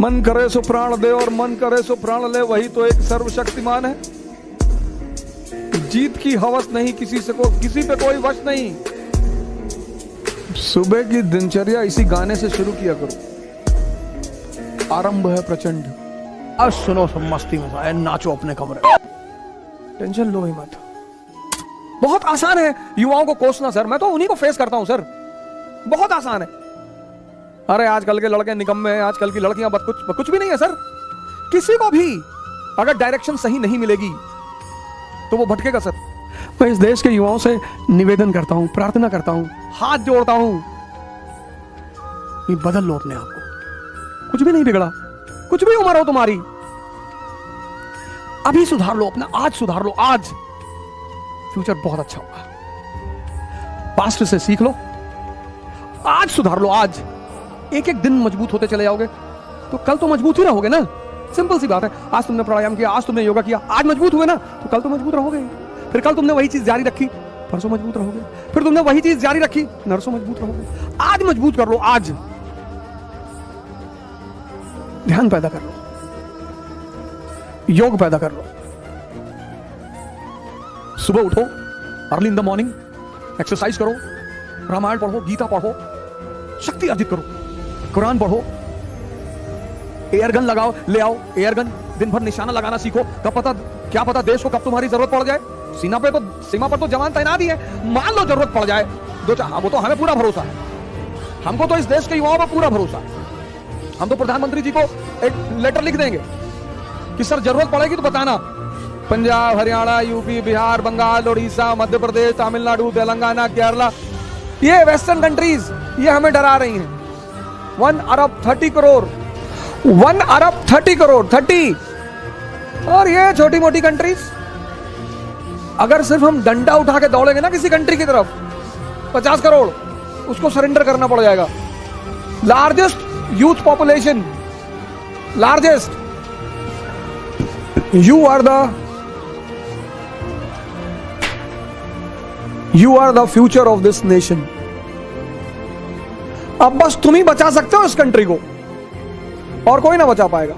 मन करे सो प्राण दे और मन करे सो प्राण ले वही तो एक सर्वशक्तिमान है। जीत की हवस नहीं किसी से को किसी पे कोई वश नहीं। सुबह की दिनचर्या इसी गाने से शुरू किया करो। आरंभ है प्रचंड। आज सुनो सब मस्ती मज़ा नाचो अपने कमरे। टेंशन लो ही मत। बहुत आसान है युवाओं को कोसना सर। मैं तो उन्हीं को फेस करता हूँ सर। बहुत आसान है। अरे आजकल के लड़के निकम्मे हैं आजकल की लड़कियाँ बस कुछ कुछ भी नहीं है, सर। किसी को भी अगर डायरेक्शन सही नहीं मिलेगी तो वो भटकेगा, सर। मैं इस देश के युवाओं से निवेदन करता हूँ, प्रार्थना करता हूँ, हाथ जोड़ता हूँ बदल लो अपने आप को। कुछ भी नहीं बिगड़ा, कुछ भी उम्र हो तुम्हारी। अभी सुधार लो अपना, आज सुधार लो, आज। फ्यूचर बहुत अच्छा होगा। पास्ट से सीख लो। आज सुधार लो, आज। एक एक दिन मज़बूत होते चले जाओगे। तो कल तो मज़बूत ही रहोगे ना? सिंपल सी बात है। आज तुमने प्राणायाम किया, आज तुमने योगा किया, आज मज़बूत हुए ना? तो कल तो मज़बूत रहोगे। फिर कल तुमने वही चीज़ जारी रखी, परसों मज़बूत रहोगे। फिर तुमने वही चीज़ जारी रखी, नरसों मज़बूत रहोगे। आज मज़बूत कर लो, आज। ध्यान पैदा कर लो। योग पैदा कर लो। सुबह उठो early in the morning exercise करो, रामायण पढ़ो, गीता पढ़ो, शक्ति अर्जित करो। कुरान पढ़ो। एयर गन लगाओ ले आओ। एयर गन दिन भर निशाना लगाना सीखो। कब पता क्या पता देश को कब तुम्हारी ज़रूरत पड़ जाए। सीमा पे तो सीमा पर तो जवान तैनात ही है। मान लो ज़रूरत पड़ जाए। दो चार हाँ, वो तो हमें पूरा भरोसा है। हमको तो इस देश के युवाओं पर पूरा भरोसा है। हम तो प्रधानमंत्री जी को एक लेटर लिख देंगे कि सर ज़रूरत पड़ेगी तो बताना। पंजाब हरियाणा यूपी बिहार बंगाल उड़ीसा मध्य प्रदेश तमिलनाडु तेलंगाना केरला। ये वेस्टर्न कंट्रीज़ ये हमें डरा रही हैं। वन अरब थर्टी करोड़ वन अरब थर्टी करोड़ थर्टी और ये छोटी मोटी कंट्रीज़ अगर सिर्फ़ हम डंडा उठा के दौड़ेंगे ना किसी कंट्री की तरफ़, पचास करोड़, उसको सरेंडर करना पड़ जाएगा। Largest youth population largest you are the you are the future of this nation अब बस तुम ही बचा सकते हो इस कंट्री को। और कोई ना बचा पाएगा।